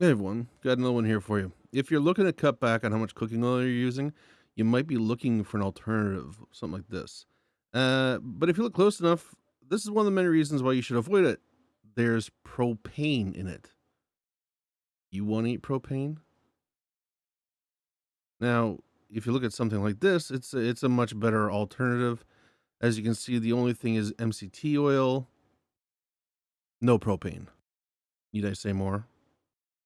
Hey everyone, got another one here for you. If you're looking to cut back on how much cooking oil you're using, you might be looking for an alternative, something like this. Uh, but if you look close enough, this is one of the many reasons why you should avoid it. There's propane in it. You want to eat propane? Now, if you look at something like this, it's a, it's a much better alternative. As you can see, the only thing is MCT oil, no propane. Need I say more?